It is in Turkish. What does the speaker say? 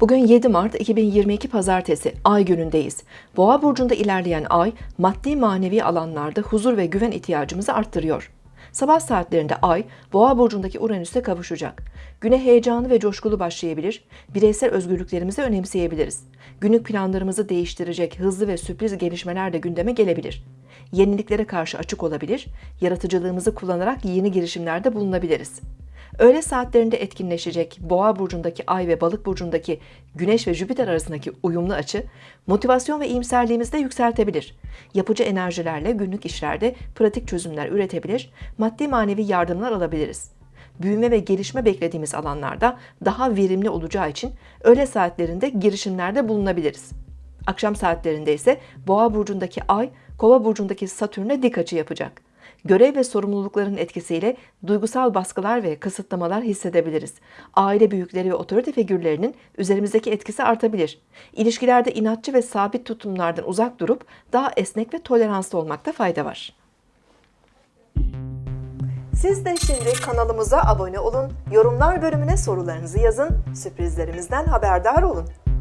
Bugün 7 Mart 2022 Pazartesi, Ay günündeyiz. Boğa burcunda ilerleyen Ay, maddi manevi alanlarda huzur ve güven ihtiyacımızı arttırıyor. Sabah saatlerinde Ay, Boğa burcundaki Uranüs'e kavuşacak. Güne heyecanlı ve coşkulu başlayabilir, bireysel özgürlüklerimizi önemseyebiliriz. Günlük planlarımızı değiştirecek hızlı ve sürpriz gelişmeler de gündeme gelebilir. Yeniliklere karşı açık olabilir, yaratıcılığımızı kullanarak yeni girişimlerde bulunabiliriz. Öğle saatlerinde etkinleşecek Boğa burcundaki Ay ve Balık burcundaki Güneş ve Jüpiter arasındaki uyumlu açı motivasyon ve iyimserliğimizi de yükseltebilir. Yapıcı enerjilerle günlük işlerde pratik çözümler üretebilir, maddi manevi yardımlar alabiliriz. Büyüme ve gelişme beklediğimiz alanlarda daha verimli olacağı için öğle saatlerinde girişimlerde bulunabiliriz. Akşam saatlerinde ise Boğa burcundaki Ay, Kova burcundaki Satürn'e dik açı yapacak. Görev ve sorumlulukların etkisiyle duygusal baskılar ve kısıtlamalar hissedebiliriz. Aile büyükleri ve otorite figürlerinin üzerimizdeki etkisi artabilir. İlişkilerde inatçı ve sabit tutumlardan uzak durup daha esnek ve toleranslı olmakta fayda var. Siz de şimdi kanalımıza abone olun, yorumlar bölümüne sorularınızı yazın, sürprizlerimizden haberdar olun.